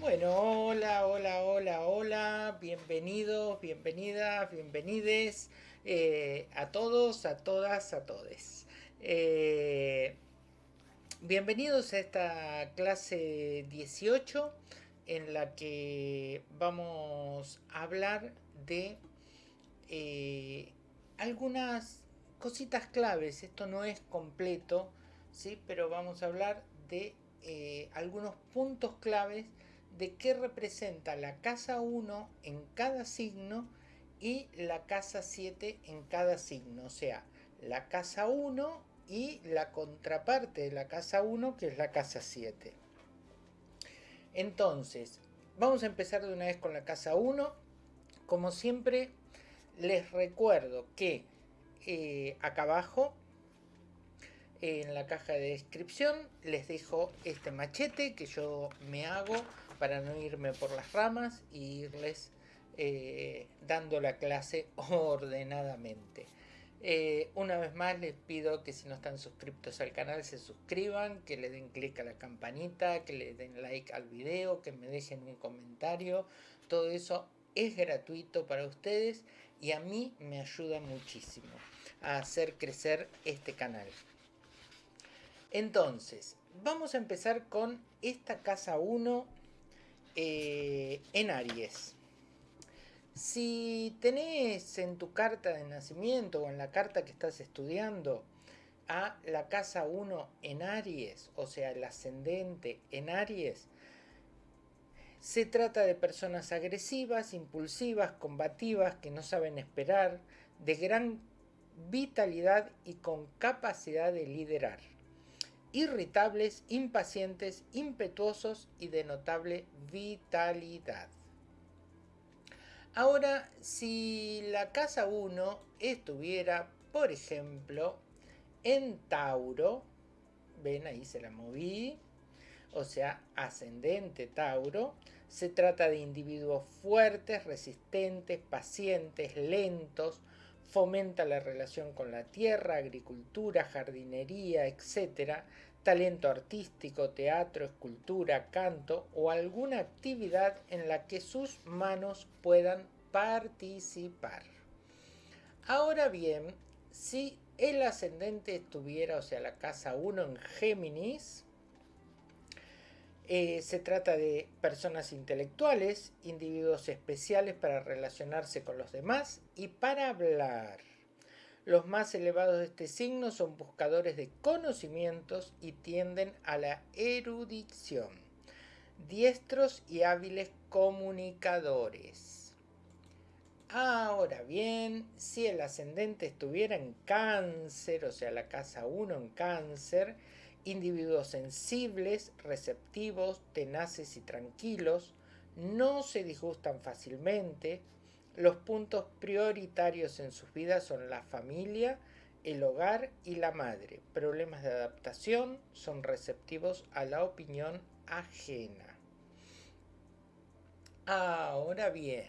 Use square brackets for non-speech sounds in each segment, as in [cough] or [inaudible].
Bueno, hola, hola, hola, hola, bienvenidos, bienvenidas, bienvenides eh, a todos, a todas, a todes. Eh, bienvenidos a esta clase 18 en la que vamos a hablar de eh, algunas cositas claves. Esto no es completo, ¿sí? pero vamos a hablar de algunos puntos claves de qué representa la casa 1 en cada signo y la casa 7 en cada signo. O sea, la casa 1 y la contraparte de la casa 1 que es la casa 7. Entonces, vamos a empezar de una vez con la casa 1. Como siempre, les recuerdo que eh, acá abajo en la caja de descripción les dejo este machete que yo me hago para no irme por las ramas e irles eh, dando la clase [laughs] ordenadamente. Eh, una vez más les pido que si no están suscriptos al canal se suscriban, que le den clic a la campanita, que le den like al video, que me dejen un comentario. Todo eso es gratuito para ustedes y a mí me ayuda muchísimo a hacer crecer este canal. Entonces, vamos a empezar con esta casa 1 eh, en Aries. Si tenés en tu carta de nacimiento o en la carta que estás estudiando a la casa 1 en Aries, o sea, el ascendente en Aries, se trata de personas agresivas, impulsivas, combativas, que no saben esperar, de gran vitalidad y con capacidad de liderar irritables, impacientes, impetuosos y de notable vitalidad. Ahora, si la casa 1 estuviera, por ejemplo, en Tauro, ven ahí se la moví, o sea, ascendente Tauro, se trata de individuos fuertes, resistentes, pacientes, lentos, fomenta la relación con la tierra, agricultura, jardinería, etc., talento artístico, teatro, escultura, canto o alguna actividad en la que sus manos puedan participar. Ahora bien, si el ascendente estuviera, o sea, la casa 1 en Géminis, eh, se trata de personas intelectuales, individuos especiales para relacionarse con los demás y para hablar. Los más elevados de este signo son buscadores de conocimientos y tienden a la erudición. Diestros y hábiles comunicadores. Ahora bien, si el ascendente estuviera en cáncer, o sea la casa 1 en cáncer, individuos sensibles, receptivos, tenaces y tranquilos, no se disgustan fácilmente, los puntos prioritarios en sus vidas son la familia, el hogar y la madre. Problemas de adaptación son receptivos a la opinión ajena. Ahora bien,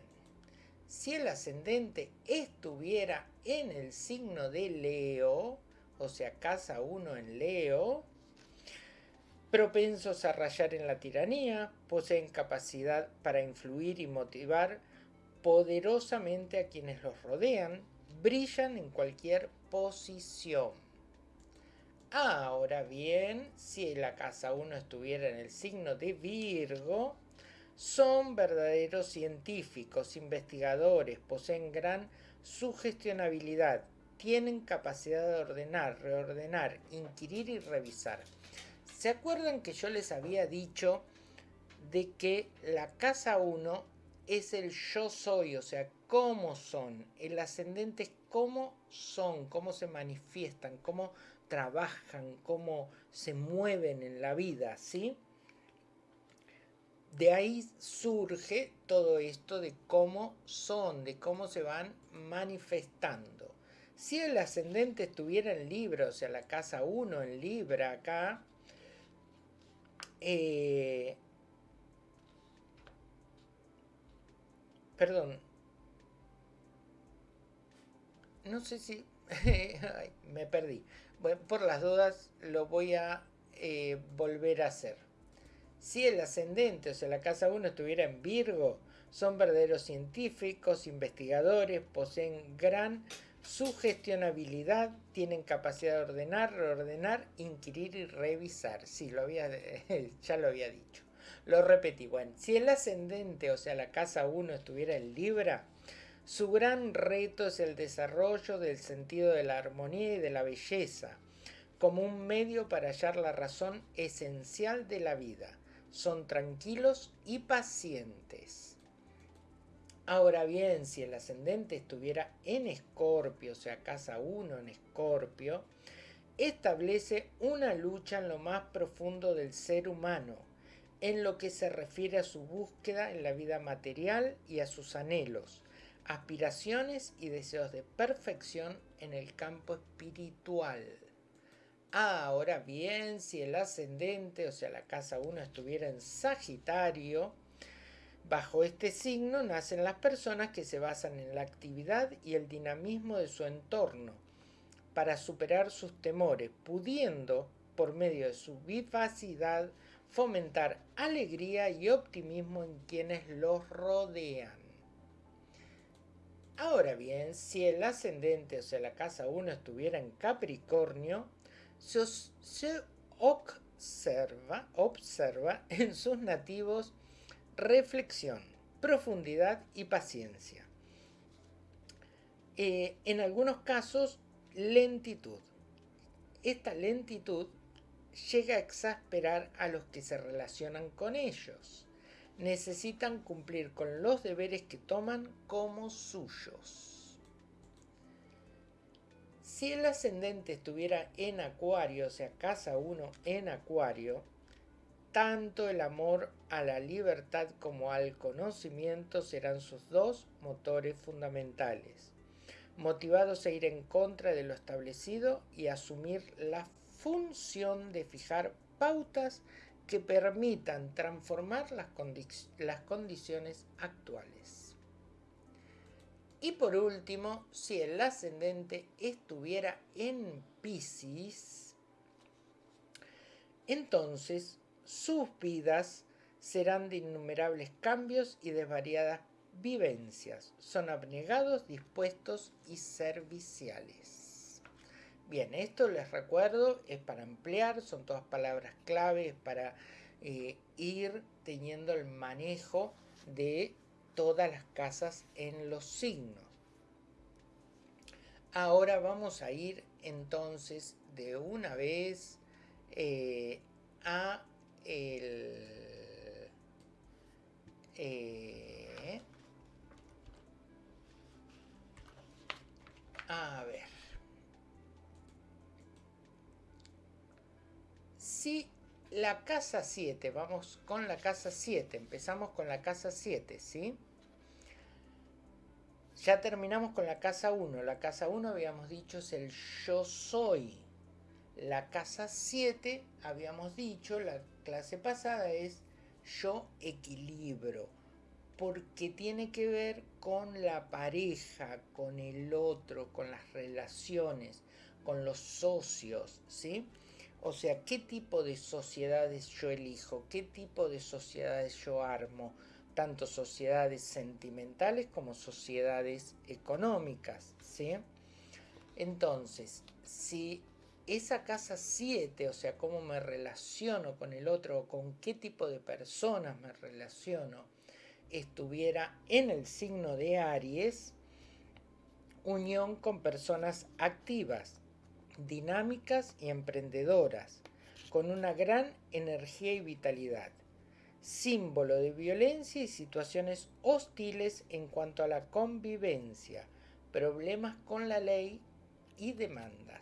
si el ascendente estuviera en el signo de Leo, o sea, casa 1 en Leo, propensos a rayar en la tiranía, poseen capacidad para influir y motivar poderosamente a quienes los rodean, brillan en cualquier posición. Ahora bien, si la casa 1 estuviera en el signo de Virgo, son verdaderos científicos, investigadores, poseen gran sugestionabilidad, tienen capacidad de ordenar, reordenar, inquirir y revisar. ¿Se acuerdan que yo les había dicho de que la casa 1 es el yo soy, o sea, cómo son? El ascendente es cómo son, cómo se manifiestan, cómo trabajan, cómo se mueven en la vida, ¿sí? De ahí surge todo esto de cómo son, de cómo se van manifestando. Si el ascendente estuviera en Libra, o sea, la casa 1 en Libra acá, eh, perdón. No sé si... [laughs] me perdí. Bueno, por las dudas lo voy a eh, volver a hacer. Si el ascendente, o sea, la casa 1 estuviera en Virgo, son verdaderos científicos, investigadores, poseen gran sugestionabilidad, tienen capacidad de ordenar, reordenar, inquirir y revisar. Sí, lo había, [laughs] ya lo había dicho. Lo repetí. Bueno, si el ascendente, o sea, la casa 1 estuviera en Libra, su gran reto es el desarrollo del sentido de la armonía y de la belleza, como un medio para hallar la razón esencial de la vida. Son tranquilos y pacientes. Ahora bien, si el ascendente estuviera en Escorpio, o sea, casa 1 en Escorpio, establece una lucha en lo más profundo del ser humano, en lo que se refiere a su búsqueda en la vida material y a sus anhelos, aspiraciones y deseos de perfección en el campo espiritual. Ahora bien, si el ascendente, o sea la casa 1 estuviera en Sagitario, bajo este signo nacen las personas que se basan en la actividad y el dinamismo de su entorno para superar sus temores, pudiendo, por medio de su vivacidad, fomentar alegría y optimismo en quienes los rodean. Ahora bien, si el ascendente, o sea, la casa 1 estuviera en Capricornio, se, observa, observa en sus nativos reflexión, profundidad y paciencia. Eh, en algunos casos, lentitud. Esta lentitud llega a exasperar a los que se relacionan con ellos necesitan cumplir con los deberes que toman como suyos. Si el ascendente estuviera en Acuario, o sea, casa 1 en Acuario, tanto el amor a la libertad como al conocimiento serán sus dos motores fundamentales, motivados a ir en contra de lo establecido y asumir la función de fijar pautas que permitan transformar las, condiciones actuales. Y por último, si el ascendente estuviera en Pisces, entonces sus vidas serán de innumerables cambios y de variadas vivencias. Son abnegados, dispuestos y serviciales. Bien, esto les recuerdo, es para ampliar, son todas palabras claves para eh, ir teniendo el manejo de todas las casas en los signos. Ahora vamos a ir entonces de una vez eh, a el... Eh, a ver. si la casa 7, vamos con la casa 7, empezamos con la casa 7, ¿sí? Ya terminamos con la casa 1. La casa 1 habíamos dicho es el yo soy. La casa 7, habíamos dicho, la clase pasada es yo equilibro. Porque tiene que ver con la pareja, con el otro, con las relaciones, con los socios, ¿sí? O sea, ¿qué tipo de sociedades yo elijo? ¿Qué tipo de sociedades yo armo? Tanto sociedades sentimentales como sociedades económicas, ¿sí? Entonces, si esa casa 7, o sea, cómo me relaciono con el otro o con qué tipo de personas me relaciono, estuviera en el signo de Aries, unión con personas activas, dinámicas y emprendedoras, con una gran energía y vitalidad, símbolo de violencia y situaciones hostiles en cuanto a la convivencia, problemas con la ley y demandas.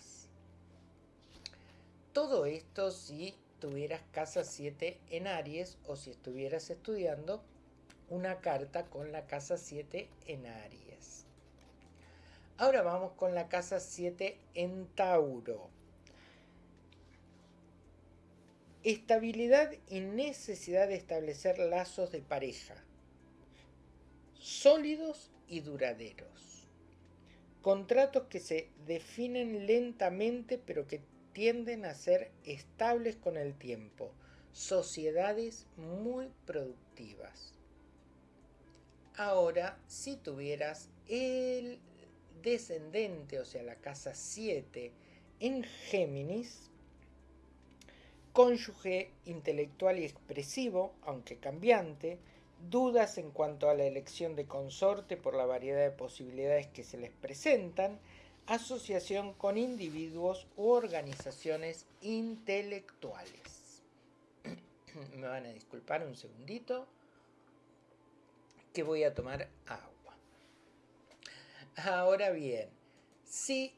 Todo esto si tuvieras casa 7 en Aries o si estuvieras estudiando una carta con la casa 7 en Aries. Ahora vamos con la casa 7 en Tauro. Estabilidad y necesidad de establecer lazos de pareja, sólidos y duraderos. Contratos que se definen lentamente pero que tienden a ser estables con el tiempo, sociedades muy productivas. Ahora, si tuvieras el descendente, o sea, la casa 7, en Géminis, cónyuge intelectual y expresivo, aunque cambiante, dudas en cuanto a la elección de consorte por la variedad de posibilidades que se les presentan, asociación con individuos u organizaciones intelectuales. [clears throat] Me van a disculpar un segundito que voy a tomar agua. Ahora bien, si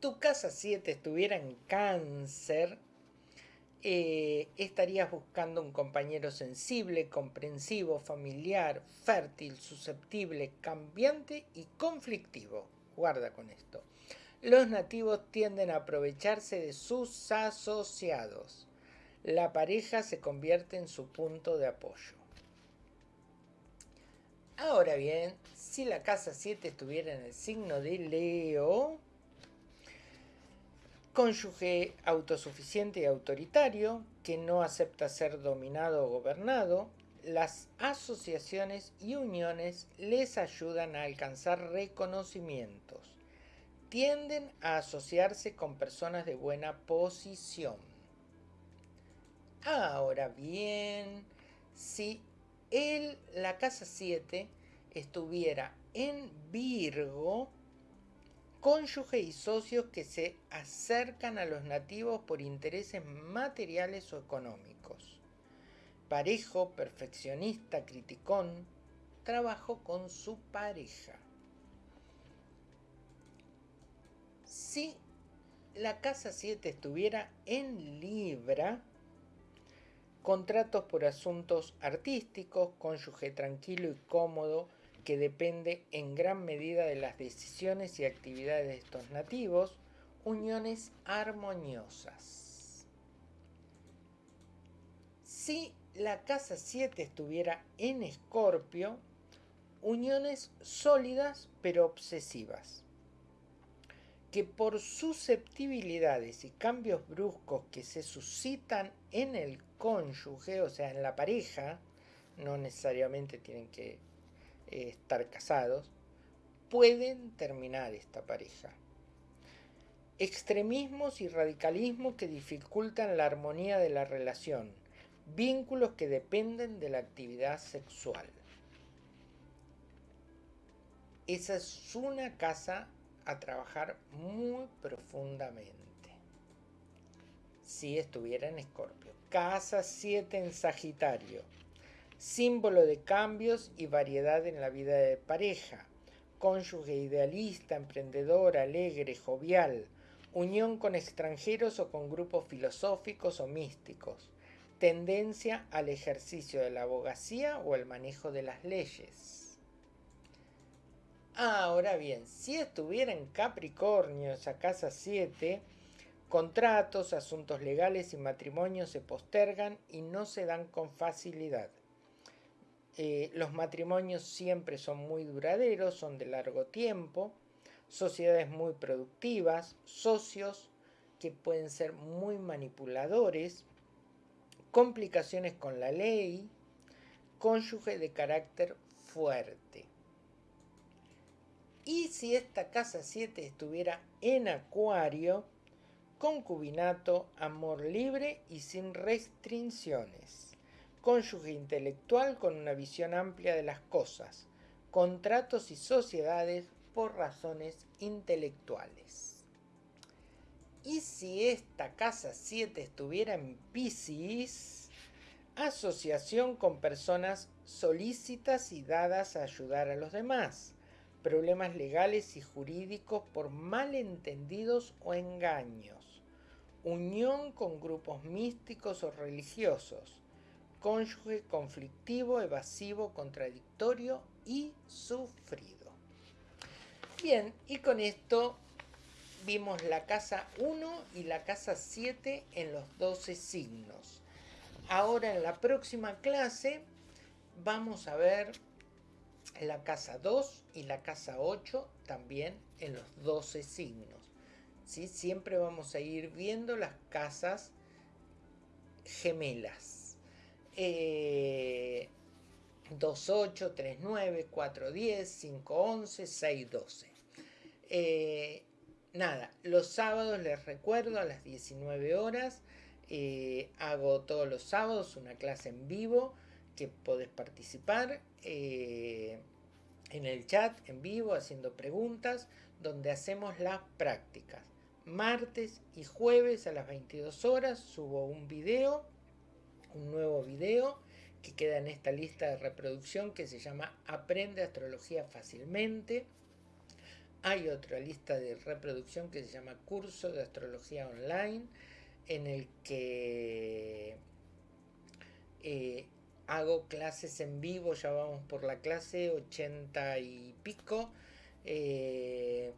tu casa 7 estuviera en cáncer, eh, estarías buscando un compañero sensible, comprensivo, familiar, fértil, susceptible, cambiante y conflictivo. Guarda con esto. Los nativos tienden a aprovecharse de sus asociados. La pareja se convierte en su punto de apoyo. Ahora bien, si la casa 7 estuviera en el signo de Leo, cónyuge autosuficiente y autoritario, que no acepta ser dominado o gobernado, las asociaciones y uniones les ayudan a alcanzar reconocimientos. Tienden a asociarse con personas de buena posición. Ahora bien, si el, la casa 7 estuviera en Virgo, cónyuge y socios que se acercan a los nativos por intereses materiales o económicos. Parejo, perfeccionista, criticón, trabajo con su pareja. Si la casa 7 estuviera en Libra, contratos por asuntos artísticos, cónyuge tranquilo y cómodo que depende en gran medida de las decisiones y actividades de estos nativos, uniones armoniosas. Si la casa 7 estuviera en escorpio, uniones sólidas pero obsesivas, que por susceptibilidades y cambios bruscos que se suscitan en el cónyuge, o sea, en la pareja, no necesariamente tienen que eh, estar casados, pueden terminar esta pareja. Extremismos y radicalismos que dificultan la armonía de la relación, vínculos que dependen de la actividad sexual. Esa es una casa a trabajar muy profundamente. Si estuviera en Escorpio. Casa 7 en Sagitario. Símbolo de cambios y variedad en la vida de pareja. Cónyuge idealista, emprendedor, alegre, jovial. Unión con extranjeros o con grupos filosóficos o místicos. Tendencia al ejercicio de la abogacía o el manejo de las leyes Ahora bien, si estuviera en Capricornio, esa casa 7, contratos, asuntos legales y matrimonios se postergan y no se dan con facilidad. Eh, los matrimonios siempre son muy duraderos, son de largo tiempo, sociedades muy productivas, socios que pueden ser muy manipuladores, complicaciones con la ley, cónyuge de carácter fuerte. Y si esta casa 7 estuviera en acuario, concubinato, amor libre y sin restricciones. Cónyuge intelectual con una visión amplia de las cosas. Contratos y sociedades por razones intelectuales. Y si esta casa 7 estuviera en Pisces, asociación con personas solícitas y dadas a ayudar a los demás problemas legales y jurídicos por malentendidos o engaños, unión con grupos místicos o religiosos, cónyuge conflictivo, evasivo, contradictorio y sufrido. Bien, y con esto vimos la casa 1 y la casa 7 en los 12 signos. Ahora en la próxima clase vamos a ver la casa 2 y la casa 8 también en los 12 signos. Siempre vamos a ir viendo las casas gemelas. Eh, 28, 39, 410, 511, 612. nada, los sábados les recuerdo a las 19 horas. Eh, hago todos los sábados una clase en vivo que podés participar eh, en el chat en vivo haciendo preguntas donde hacemos las prácticas. Martes y jueves a las 22 horas subo un video, un nuevo video que queda en esta lista de reproducción que se llama Aprende Astrología Fácilmente. Hay otra lista de reproducción que se llama Curso de Astrología Online, en el que eh, hago clases en vivo, ya vamos por la clase 80 y pico. Eh,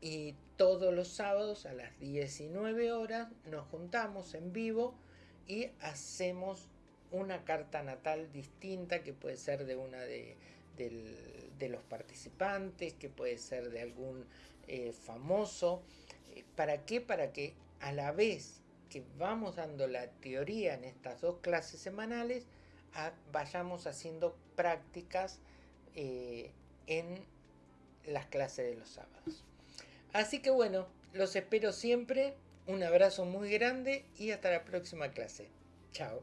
y todos los sábados a las 19 horas nos juntamos en vivo y hacemos una carta natal distinta que puede ser de una de, los participantes, que puede ser de algún eh, famoso. Eh, ¿Para qué? Para que a la vez que vamos dando la teoría en estas dos clases semanales, vayamos haciendo prácticas eh, en las clases de los sábados. Así que bueno, los espero siempre. Un abrazo muy grande y hasta la próxima clase. Chao.